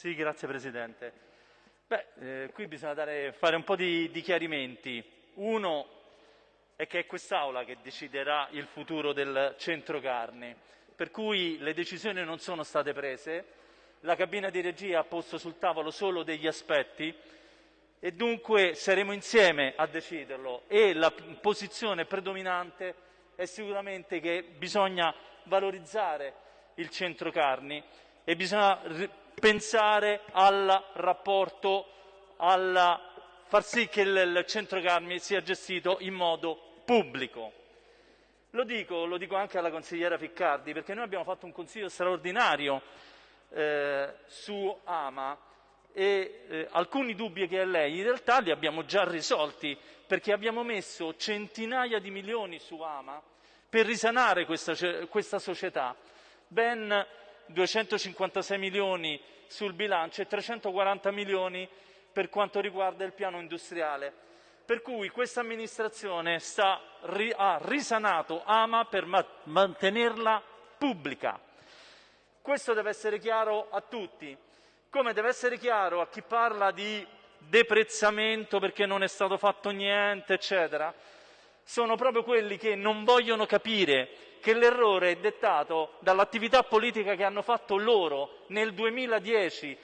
Sì, grazie Presidente. Beh, eh, qui bisogna dare, fare un po' di, di chiarimenti. Uno è che è quest'Aula che deciderà il futuro del centro carni, per cui le decisioni non sono state prese, la cabina di regia ha posto sul tavolo solo degli aspetti e dunque saremo insieme a deciderlo e la posizione predominante è sicuramente che bisogna valorizzare il centro carni e bisogna pensare al rapporto, alla far sì che il centro carni sia gestito in modo pubblico. Lo dico, lo dico anche alla consigliera Ficcardi, perché noi abbiamo fatto un consiglio straordinario eh, su Ama e eh, alcuni dubbi che ha lei in realtà li abbiamo già risolti perché abbiamo messo centinaia di milioni su Ama per risanare questa, questa società, ben 256 milioni sul bilancio e 340 milioni per quanto riguarda il piano industriale. Per cui questa amministrazione sta, ha risanato Ama per ma mantenerla pubblica. Questo deve essere chiaro a tutti, come deve essere chiaro a chi parla di deprezzamento perché non è stato fatto niente, eccetera, sono proprio quelli che non vogliono capire che l'errore è dettato dall'attività politica che hanno fatto loro nel 2010,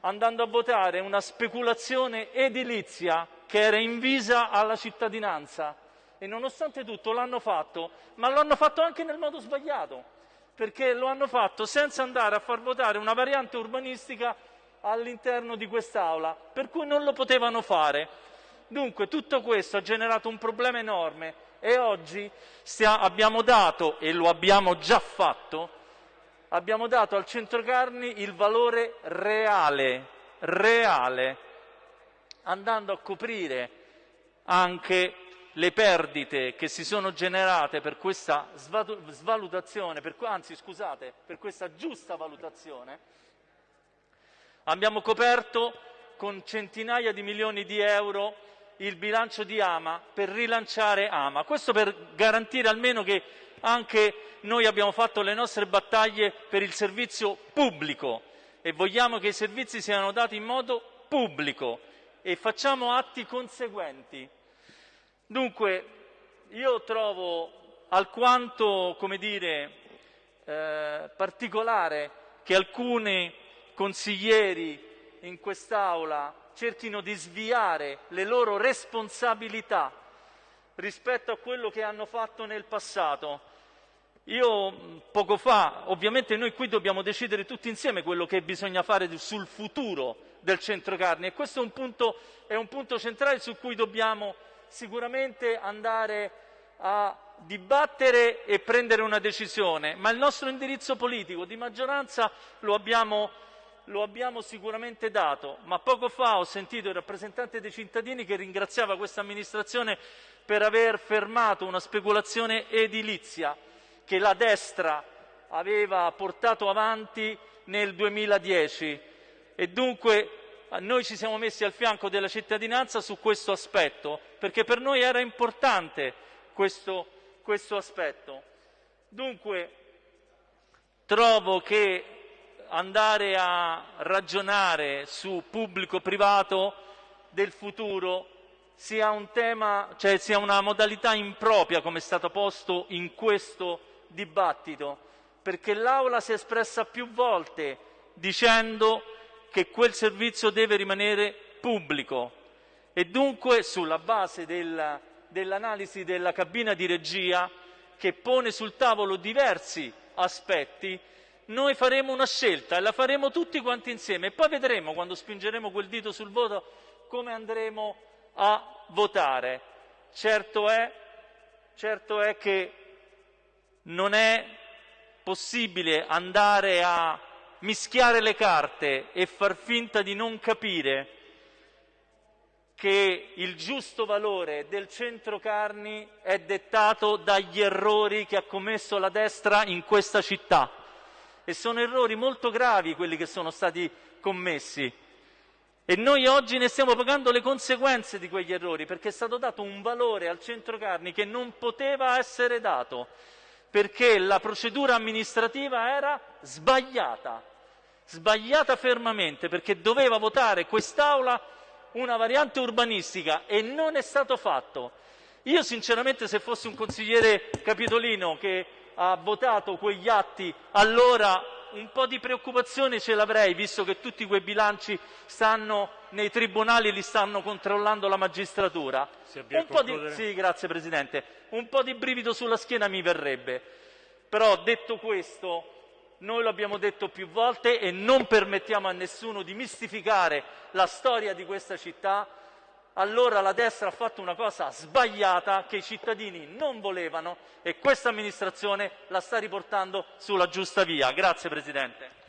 andando a votare una speculazione edilizia che era invisa alla cittadinanza. E nonostante tutto l'hanno fatto, ma lo hanno fatto anche nel modo sbagliato, perché lo hanno fatto senza andare a far votare una variante urbanistica all'interno di quest'Aula, per cui non lo potevano fare. Dunque tutto questo ha generato un problema enorme e oggi stia, abbiamo dato, e lo abbiamo già fatto, abbiamo dato al centrocarni il valore reale, reale, andando a coprire anche le perdite che si sono generate per questa svalutazione, per, anzi scusate, per questa giusta valutazione, abbiamo coperto con centinaia di milioni di euro il bilancio di Ama per rilanciare Ama. Questo per garantire almeno che anche noi abbiamo fatto le nostre battaglie per il servizio pubblico e vogliamo che i servizi siano dati in modo pubblico e facciamo atti conseguenti. Dunque, io trovo alquanto, come dire, eh, particolare che alcuni consiglieri in quest'Aula cerchino di sviare le loro responsabilità rispetto a quello che hanno fatto nel passato. Io poco fa, ovviamente noi qui dobbiamo decidere tutti insieme quello che bisogna fare sul futuro del centro carni e questo è un punto, è un punto centrale su cui dobbiamo sicuramente andare a dibattere e prendere una decisione, ma il nostro indirizzo politico di maggioranza lo abbiamo lo abbiamo sicuramente dato, ma poco fa ho sentito il rappresentante dei cittadini che ringraziava questa amministrazione per aver fermato una speculazione edilizia che la destra aveva portato avanti nel 2010 e dunque noi ci siamo messi al fianco della cittadinanza su questo aspetto perché per noi era importante questo, questo aspetto. Dunque trovo che andare a ragionare su pubblico-privato del futuro sia un tema, cioè sia una modalità impropria come è stato posto in questo dibattito, perché l'Aula si è espressa più volte dicendo che quel servizio deve rimanere pubblico. E dunque sulla base del, dell'analisi della cabina di regia che pone sul tavolo diversi aspetti noi faremo una scelta e la faremo tutti quanti insieme e poi vedremo quando spingeremo quel dito sul voto come andremo a votare. Certo è, certo è che non è possibile andare a mischiare le carte e far finta di non capire che il giusto valore del centro carni è dettato dagli errori che ha commesso la destra in questa città e sono errori molto gravi quelli che sono stati commessi. E noi oggi ne stiamo pagando le conseguenze di quegli errori, perché è stato dato un valore al centro carni che non poteva essere dato, perché la procedura amministrativa era sbagliata. sbagliata fermamente perché doveva votare quest'Aula una variante urbanistica e non è stato fatto. Io sinceramente se fossi un consigliere capitolino che ha votato quegli atti, allora un po' di preoccupazione ce l'avrei, visto che tutti quei bilanci stanno nei tribunali e li stanno controllando la magistratura. Un po, di... sì, grazie, Presidente. un po' di brivido sulla schiena mi verrebbe. Però detto questo, noi lo abbiamo detto più volte e non permettiamo a nessuno di mistificare la storia di questa città, allora la destra ha fatto una cosa sbagliata che i cittadini non volevano e questa amministrazione la sta riportando sulla giusta via. Grazie Presidente.